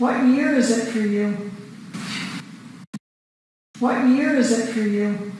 What year is it for you? What year is it for you?